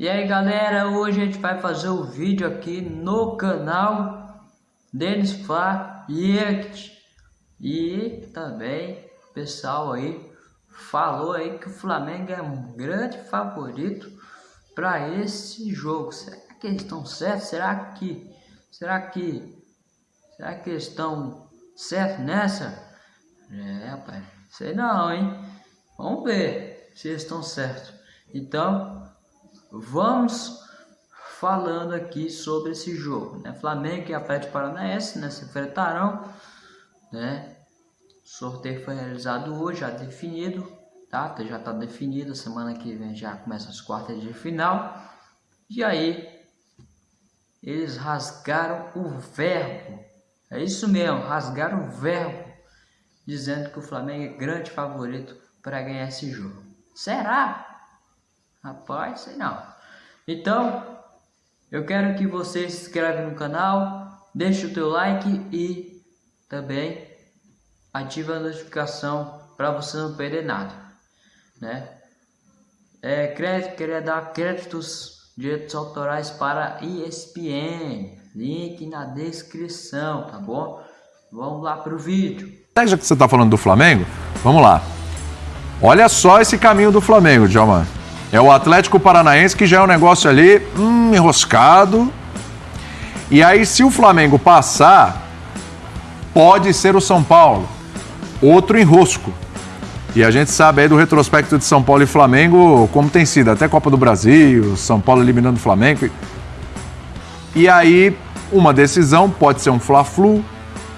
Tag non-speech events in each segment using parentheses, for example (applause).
E aí galera, hoje a gente vai fazer o um vídeo aqui no canal Denis Fla E também o pessoal aí falou aí que o Flamengo é um grande favorito para esse jogo Será que eles estão certos? Será que, será que, será que eles estão certos nessa? É rapaz, sei não hein, vamos ver se eles estão certos Então vamos falando aqui sobre esse jogo, né? Flamengo e Atlético Paranaense, né? Se enfrentarão, né? O sorteio foi realizado hoje, já definido, tá? Já está definido, semana que vem já começa as quartas de final. E aí, eles rasgaram o verbo, é isso mesmo, rasgaram o verbo, dizendo que o Flamengo é grande favorito para ganhar esse jogo. Será? Rapaz, sei não. Então, eu quero que você se inscreva no canal, deixe o teu like e também ative a notificação para você não perder nada, né? É, crédito, queria dar créditos direitos autorais para ESPN, link na descrição, tá bom? Vamos lá pro vídeo. Já que você está falando do Flamengo, vamos lá. Olha só esse caminho do Flamengo, Djalma. É o Atlético Paranaense que já é um negócio ali hum, enroscado. E aí, se o Flamengo passar, pode ser o São Paulo. Outro enrosco. E a gente sabe aí do retrospecto de São Paulo e Flamengo como tem sido. Até Copa do Brasil, São Paulo eliminando o Flamengo. E aí, uma decisão pode ser um Fla-Flu,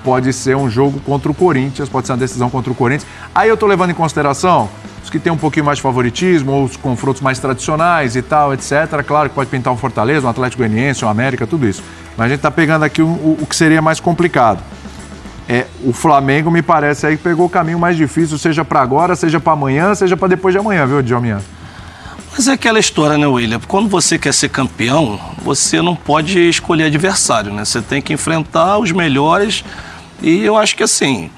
pode ser um jogo contra o Corinthians, pode ser uma decisão contra o Corinthians. Aí eu tô levando em consideração que têm um pouquinho mais de favoritismo, ou os confrontos mais tradicionais e tal, etc. Claro que pode pintar um Fortaleza, um Atlético Goianiense, um América, tudo isso. Mas a gente está pegando aqui o, o, o, que seria mais complicado. É, o Flamengo me parece aí que pegou o caminho mais difícil, seja para agora, seja para amanhã, seja para depois de amanhã, viu, Djalminha? Mas é aquela história, né, William? Quando você quer ser campeão, você não pode escolher adversário, né? Você tem que enfrentar os melhores. E eu acho que assim,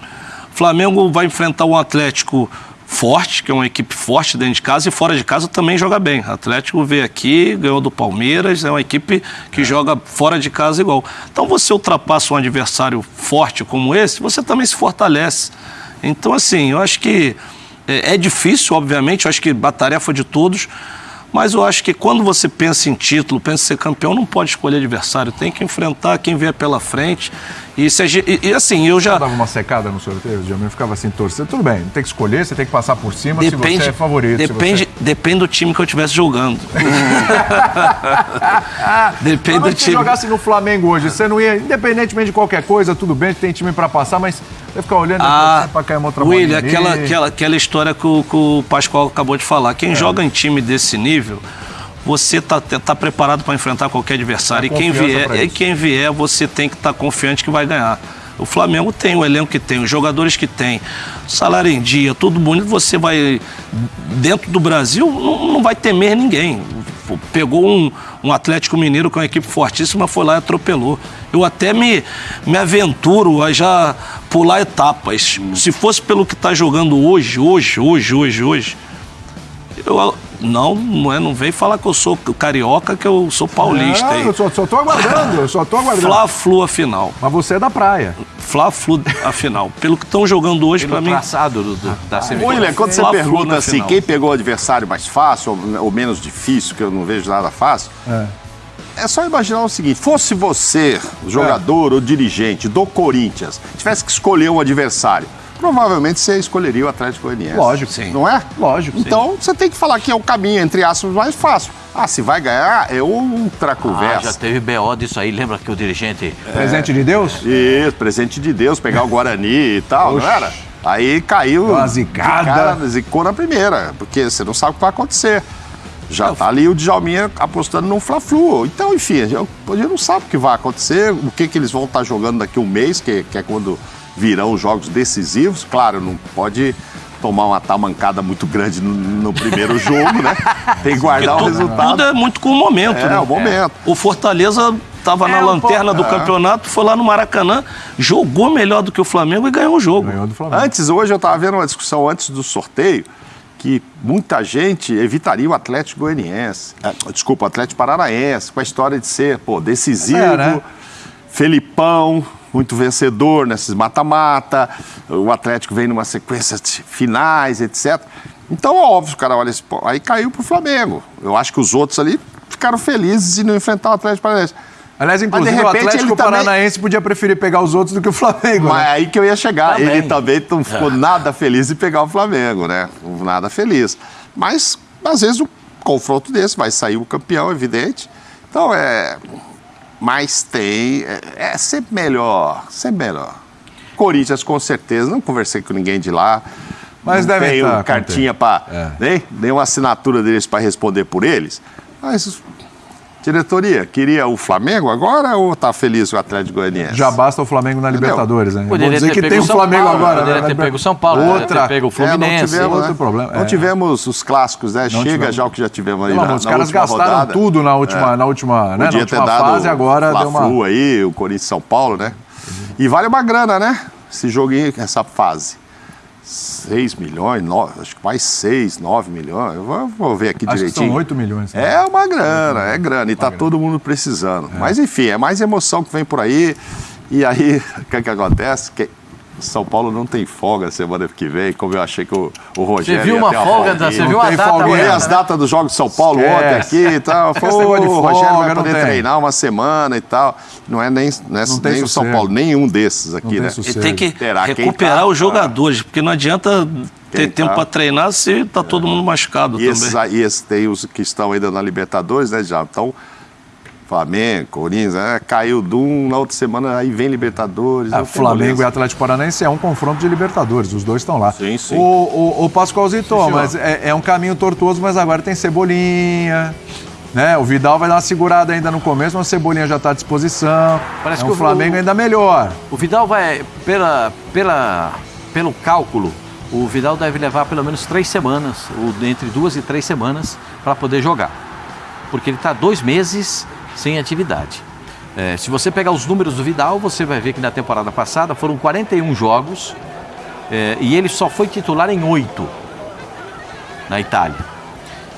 Flamengo vai enfrentar um Atlético forte, que é uma equipe forte dentro de casa e fora de casa também joga bem. O Atlético veio aqui, ganhou do Palmeiras, é uma equipe que é. joga fora de casa igual. Então você ultrapassa um adversário forte como esse, você também se fortalece. Então, assim, eu acho que é, é difícil, obviamente, eu acho que a tarefa de todos, mas eu acho que quando você pensa em título, pensa em ser campeão, não pode escolher adversário, tem que enfrentar quem vier pela frente. E, se, e, e assim, eu já. Você dava uma secada no sorteio, eu ficava assim, torcendo. Tudo bem, tem que escolher, você tem que passar por cima depende, se você é favorito. Depende, você... depende do time que eu estivesse jogando. (laughs) depende mas do time. Se jogasse no Flamengo hoje, você não ia, independentemente de qualquer coisa, tudo bem, tem time para passar, mas você ficar olhando ah, para cair uma outra William, aquela, aquela, aquela história que o, que o Pascoal acabou de falar. Quem é. joga em time desse nível você está tá preparado para enfrentar qualquer adversário. Tá e quem vier, e quem vier, você tem que estar tá confiante que vai ganhar. O Flamengo tem o elenco que tem, os jogadores que tem, salário em dia, tudo bonito. Você vai, dentro do Brasil, não, não vai temer ninguém. Pegou um, um Atlético Mineiro com uma equipe fortíssima, foi lá e atropelou. Eu até me, me aventuro a já pular etapas. Se fosse pelo que está jogando hoje, hoje, hoje, hoje, hoje, eu, não, não, é, não vem falar que eu sou carioca, que eu sou paulista. Não, eu só, só tô aguardando, eu só tô aguardando. Fla-Flu a final. Mas você é da praia. Fla-Flu a final. Pelo que estão jogando hoje, para mim... traçado do, do, da semifinal. William, quando você pergunta assim, quem pegou o adversário mais fácil ou, ou, menos difícil, que eu não vejo nada fácil... É. É só imaginar o seguinte: fosse você, jogador é. ou dirigente do Corinthians, tivesse que escolher um adversário, provavelmente você escolheria o Atlético Goianiense. Lógico, sim. Não é? Lógico. Então sim. você tem que falar que é o caminho, entre aspas, mais fácil. Ah, se vai ganhar, é outra conversa. Ah, já teve BO disso aí, lembra que o dirigente. É... Presente de Deus? Isso, presente de Deus, pegar o Guarani e tal, Oxi. não era? Aí caiu. Uma zicada. Cara, zicou na primeira, porque você não sabe o que vai acontecer. Já está ali o Djalminha apostando no Fla-Flu. Então, enfim, a gente não sabe o que vai acontecer, o que, que eles vão estar tá jogando daqui a um mês, que, que é quando virão os jogos decisivos. Claro, não pode tomar uma tamancada muito grande no, no primeiro jogo, né? (laughs) Tem que guardar o resultado. Tudo é muito com o momento, é, né? o momento. É. O Fortaleza estava é, na lanterna do é. campeonato, foi lá no Maracanã, jogou melhor do que o Flamengo e ganhou o jogo. Ganhou Antes, hoje eu estava vendo uma discussão antes do sorteio, que muita gente evitaria o Atlético Goianiense. eh, desculpa, o Atlético Paranaense, com a história de ser, pô, decisivo, É, né? Felipão, muito vencedor nesses mata-mata, o Atlético vem numa sequência de finais, etc. Então, óbvio, cara, olha, esse- aí caiu pro Flamengo. Eu acho que os outros ali ficaram felizes em não enfrentar o Atlético Paranaense. Aliás, Mas, inclusive, de o repente, Atlético ele também- Paranaense podia preferir pegar os outros do que o Flamengo. Mas né? é aí que eu ia chegar. Também. Ele também não ficou nada feliz em pegar o Flamengo, né? Nada feliz. Mas, às vezes, um confronto desse vai sair o campeão, evidente. Então, é. Mas tem. É, é sempre melhor. Sempre melhor. Corinthians, com certeza. Não conversei com ninguém de lá. Mas não tenho tá cartinha para. É. Nem, nem uma assinatura deles para responder por eles. Mas. Diretoria, queria o Flamengo agora ou tá feliz com o Atlético Goianiense? Já basta o Flamengo na Entendeu? Libertadores, né? Poderia Vou dizer ter que pego tem o Flamengo Paulo, agora. poderia né? ter pego São Paulo, Outra. ter pego o Fluminense. É, não tivemos, outro né? problema, Não é. tivemos os clássicos, né? Chega tivemos. já o que já tivemos aí Pelo na, os caras gastaram rodada. tudo na última, na última, né, na Podia ter última dado fase, agora deu uma... Aí, o Corinthians e São Paulo, né? E vale uma grana, né? Esse joguinho, essa fase. 6 milhões, no- acho que mais 6, 9 milhões. Eu vou, ver aqui Acho que direitinho. são 8 milhões. né? É uma grana, é grana. E tá todo mundo precisando. Mas enfim, é mais emoção que vem por aí. E aí, (laughs) o que, que acontece? Que São Paulo não tem folga semana que vem, como eu achei que o, o Rogério. Você viu ia uma folga, folguinha. você Não viu data Olhei amanhã, as né? datas dos jogos de São Paulo Esquece. ontem aqui e tal. (laughs) De o Rogério folga vai poder treinar uma semana e tal. Não é nem, não é Não nem o São. Paulo, nenhum desses aqui, tem né? tem que Terá recuperar tá- os jogadores, porque não adianta ter tempo tá. para treinar se tá todo mundo machucado E esses, também. aí, esses tem os que estão ainda na Libertadores, né? Já estão. Flamengo, Corinthians, né? caiu de um, na outra semana aí vem Libertadores. Tem Flamengo e Atlético Paranaense é um confronto de Libertadores, os dois estão lá. Sim, sim. O, o, o Pascoalzito, mas é, é um caminho tortuoso, mas agora tem Cebolinha, né? O Vidal vai dar uma segurada ainda no começo, mas o Cebolinha já está à disposição. Parece é que um o- Flamengo ainda melhor. O Vidal vai, pela, pela, pelo cálculo, o Vidal deve levar pelo menos três semanas, ou entre duas e três semanas, para poder jogar. Porque ele está dois meses sem atividade. É, se você pegar os números do Vidal, você vai ver que na temporada passada foram 41 jogos é, e ele só foi titular em oito na Itália.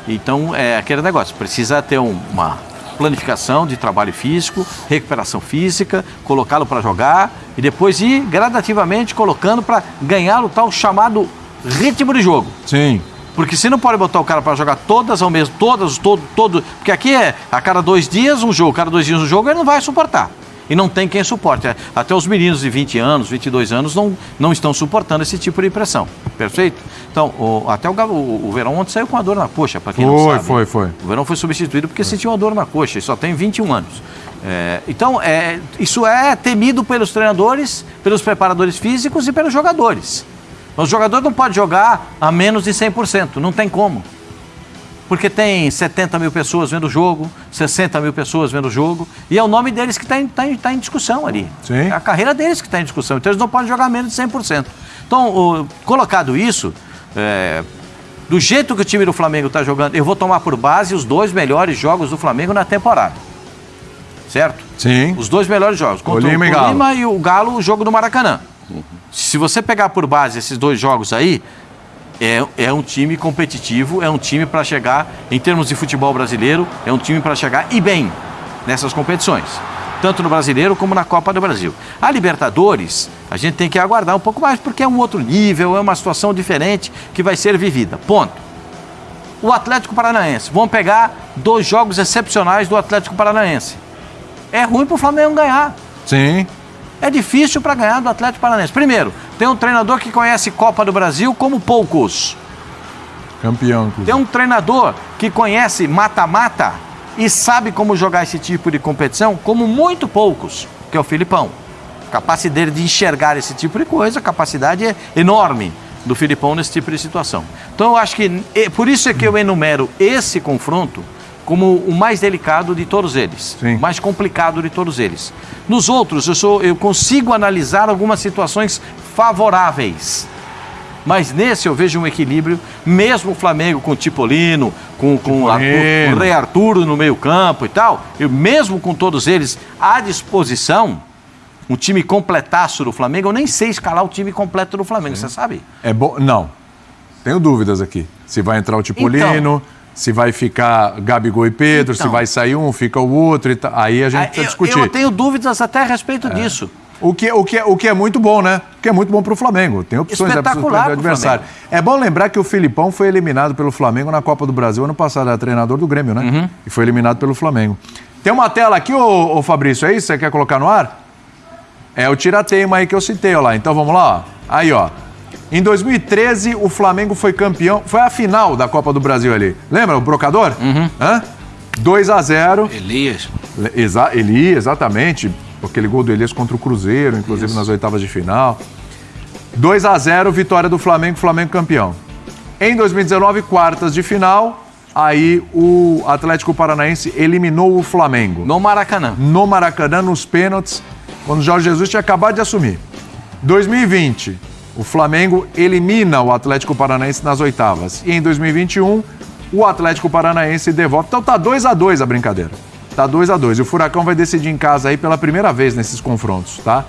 Então é aquele negócio, precisa ter um- uma planificação de trabalho físico, recuperação física, colocá-lo para jogar e depois ir gradativamente colocando para ganhar o tal chamado ritmo de jogo. Sim. Porque se não pode botar o cara para jogar todas ao mesmo, todas, todo, todo, porque aqui é a cada dois dias um jogo, cada dois dias um jogo, ele não vai suportar. E não tem quem suporte. Até os meninos de 20 anos, 22 anos não, não estão suportando esse tipo de pressão. Perfeito? Então, o- até o, o, o Verão ontem saiu com a dor na coxa, para quem não Foi, sabe. foi, foi. O Verão foi substituído porque sentiu uma dor na coxa e só tem 21 anos. É, então, é, isso é temido pelos treinadores, pelos preparadores físicos e pelos jogadores. Os jogadores não podem jogar a menos de 100%, não tem como. Porque tem 70 mil pessoas vendo o jogo, 60 mil pessoas vendo o jogo, e é o nome deles que está em, tá em- tá em discussão ali. Sim. É a carreira deles que está em discussão, então eles não podem jogar menos de 100%. Então, o- colocado isso, é, do jeito que o time do Flamengo está jogando, eu vou tomar por base os dois melhores jogos do Flamengo na temporada. Certo? Sim. Os dois melhores jogos. Contra o. Tolima e o Galo, o jogo do Maracanã. Se você pegar por base esses dois jogos aí, é, é um time competitivo, é um time para chegar, em termos de futebol brasileiro, é um time para chegar e bem nessas competições. Tanto no brasileiro como na Copa do Brasil. A Libertadores, a gente tem que aguardar um pouco mais, porque é um outro nível, é uma situação diferente que vai ser vivida. Ponto. O Atlético Paranaense. Vamos pegar dois jogos excepcionais do Atlético Paranaense. É ruim para o Flamengo ganhar. Sim. É difícil para ganhar do Atlético Paranaense. Primeiro, tem um treinador que conhece Copa do Brasil como poucos. Campeão, inclusive. Tem um treinador que conhece mata-mata e sabe como jogar esse tipo de competição como muito poucos, que é o Filipão. A capacidade dele de enxergar esse tipo de coisa, a capacidade é enorme do Filipão nesse tipo de situação. Então eu acho que, por isso é que eu enumero esse confronto como o mais delicado de todos eles, Sim. o mais complicado de todos eles. Nos outros, eu, sou, eu consigo analisar algumas situações favoráveis. Mas nesse eu vejo um equilíbrio, mesmo o Flamengo com o Tipolino, com, com, o Rei Arturo no meio-campo e tal, e mesmo com todos eles à disposição, um time completaço do Flamengo, eu nem sei escalar o time completo do Flamengo, você sabe? É bom. Não. Tenho dúvidas aqui. Se vai entrar o Tipolino, Então. Se vai ficar Gabigol e Pedro, se Então. vai sair um, fica o outro e. Aí a gente Ah, precisa eu, discutir. eu tenho dúvidas até a respeito disso. O que, o, que, o que é muito bom, né? O que é muito bom para o Flamengo. Tem opções para o adversário. É bom lembrar que o Filipão foi eliminado pelo Flamengo na Copa do Brasil ano passado. Era treinador do Grêmio, né? Uhum. E foi eliminado pelo Flamengo. Tem uma tela aqui, ô, ô Fabrício, é isso? Você quer colocar no ar? É o tirateima aí que eu citei, ó lá. Então vamos lá, ó. Aí, ó. Em 2013, o Flamengo foi campeão. Foi a final da Copa do Brasil ali. Lembra o Brocador? Uhum. Hã? 2 a 0 Elias. Exa Eli, exatamente. Aquele gol do Elias contra o Cruzeiro, inclusive nas oitavas de final. 2 a 0 vitória do Flamengo, Flamengo campeão. Em 2019, quartas de final, aí o Atlético Paranaense eliminou o Flamengo. No Maracanã. No Maracanã, nos pênaltis, quando o Jorge Jesus tinha acabado de assumir. 2020, o Flamengo elimina o Atlético Paranaense nas oitavas. E em 2021, o Atlético Paranaense devolve. Então tá 2 a 2 a brincadeira. Tá 2 a 2 E o Furacão vai decidir em casa aí pela primeira vez nesses confrontos, tá?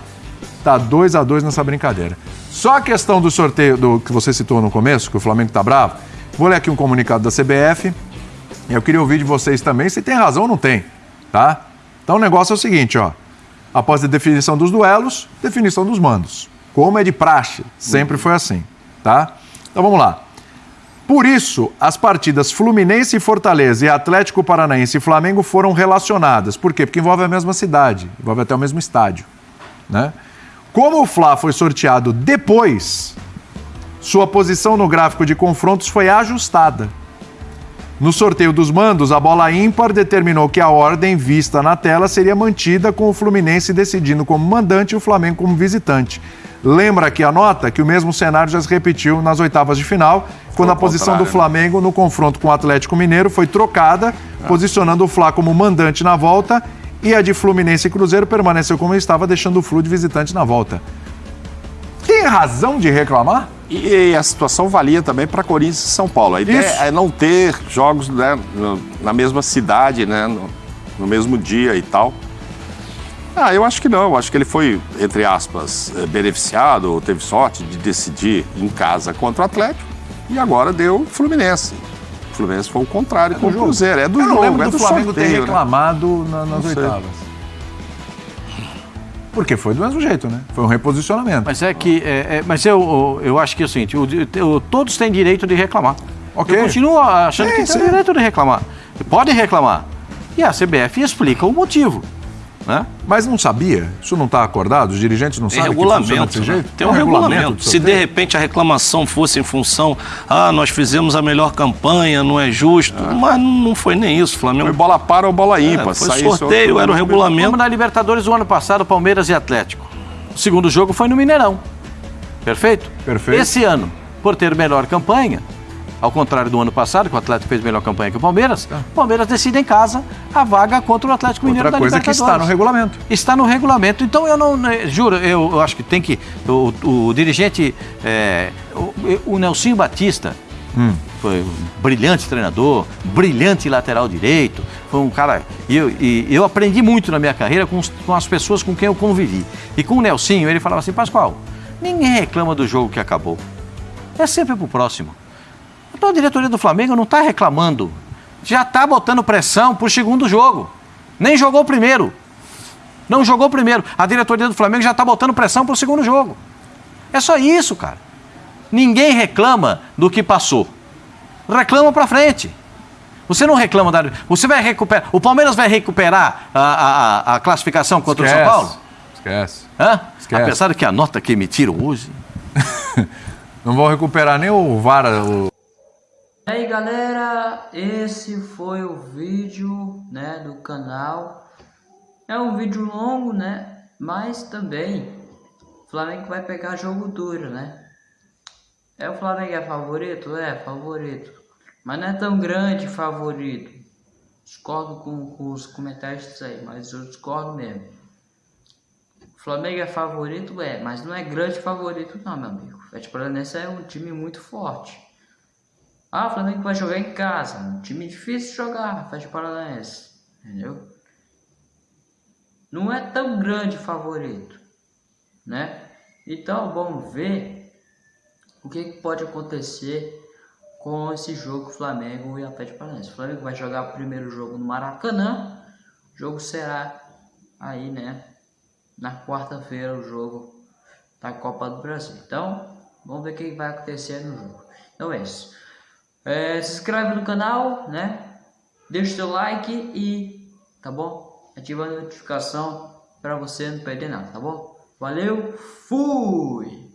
Tá 2 a 2 nessa brincadeira. Só a questão do sorteio do que você citou no começo, que o Flamengo tá bravo. Vou ler aqui um comunicado da CBF. Eu queria ouvir de vocês também se tem razão ou não tem, tá? Então o negócio é o seguinte, ó. Após a definição dos duelos, definição dos mandos. Como é de praxe, sempre foi assim, tá? Então vamos lá. Por isso, as partidas Fluminense e Fortaleza e Atlético Paranaense e Flamengo foram relacionadas. Por quê? Porque envolve a mesma cidade, envolve até o mesmo estádio, né? Como o Fla foi sorteado depois, sua posição no gráfico de confrontos foi ajustada. No sorteio dos mandos, a bola ímpar determinou que a ordem vista na tela seria mantida com o Fluminense decidindo como mandante e o Flamengo como visitante. Lembra aqui a nota que o mesmo cenário já se repetiu nas oitavas de final, quando a posição do né? Flamengo no confronto com o Atlético Mineiro foi trocada, posicionando o Fla como mandante na volta e a de Fluminense e Cruzeiro permaneceu como estava, deixando o Flu de visitante na volta. Tem razão de reclamar? E a situação valia também para Corinthians e São Paulo. A ideia Isso. é não ter jogos né, na mesma cidade, né, no, no mesmo dia e tal. Ah, eu acho que não. Eu acho que ele foi, entre aspas, eh, beneficiado, ou teve sorte de decidir em casa contra o Atlético. E agora deu Fluminense. O Fluminense foi o contrário com o jogo. Cruzeiro. É do Eu jogo, não lembro é do, do Flamengo ter sorteio, né? reclamado na- nas Não sei. oitavas. Porque foi do mesmo jeito, né? Foi um reposicionamento. Mas é que. é- é- mas eu, eu acho que é o seguinte: o- o- todos têm direito de reclamar. Ok. Eu continuo achando Sim, que tem direito de reclamar. Podem reclamar. E a CBF explica o motivo. Né? Mas não sabia? Isso não está acordado? Os dirigentes não Tem sabem que regulamento. desse né? jeito? Tem um, de regulamento. Se de repente a reclamação fosse em função, ah, nós fizemos a melhor campanha, não é justo. Mas não foi nem isso. O Flamengo Foi bola para ou bola ímpar. É, foi sorteio, outro- era o regulamento. Como na Libertadores do ano passado, Palmeiras e Atlético. O segundo jogo foi no Mineirão. Perfeito? Perfeito. Esse ano, por ter melhor campanha, ao contrário do ano passado, que o Atlético fez melhor campanha que o Palmeiras, o Palmeiras decide em casa a vaga contra o Atlético Mineiro Outra da coisa que Libertadores. está no regulamento. Está no regulamento. Então eu não. né, Juro, eu, eu acho que tem que. O, o dirigente. é, o, o Nelsinho Batista. Foi um brilhante treinador, brilhante lateral direito. Foi um cara. E eu, e eu aprendi muito na minha carreira com, os- com as pessoas com quem eu convivi. E com o Nelsinho, ele falava assim: Pascoal, ninguém reclama do jogo que acabou. É sempre pro próximo. Então a diretoria do Flamengo não está reclamando. Já está botando pressão pro segundo jogo. Nem jogou o primeiro. Não jogou o primeiro. A diretoria do Flamengo já está botando pressão pro segundo jogo. É só isso, cara. Ninguém reclama do que passou. Reclama pra frente. Você não reclama da. Você vai recuperar. O Palmeiras vai recuperar a, a- a- classificação contra o São Paulo? Esquece. Hã? Esquece. Apesar de que a nota que emitiram hoje. (laughs) Não vão recuperar nem o VAR. O... E aí galera, esse foi o vídeo né, do canal. É um vídeo longo, né? Mas também o Flamengo vai pegar jogo duro, né? É o Flamengo é favorito? É, favorito. Mas não é tão grande favorito. Discordo com, com os comentários aí, mas eu discordo mesmo. O Flamengo é favorito? É, mas não é grande favorito não, meu amigo. O Atlético Paranaense é um time muito forte. Ah, o Flamengo vai jogar em casa. Um time difícil de jogar, Atlético Paranaense. Entendeu? Não é tão grande favorito. Né? Então vamos ver o que, pode acontecer com esse jogo Flamengo e Atlético Paranaense. O Flamengo vai jogar o primeiro jogo no Maracanã. O jogo será aí, né? Na quarta-feira o jogo da Copa do Brasil. Então, vamos ver o que vai acontecer no jogo. Então é isso. É, se inscreve no canal, né? Deixa o seu like e, tá bom? Ativa a notificação para você não perder nada, tá bom? Valeu, fui!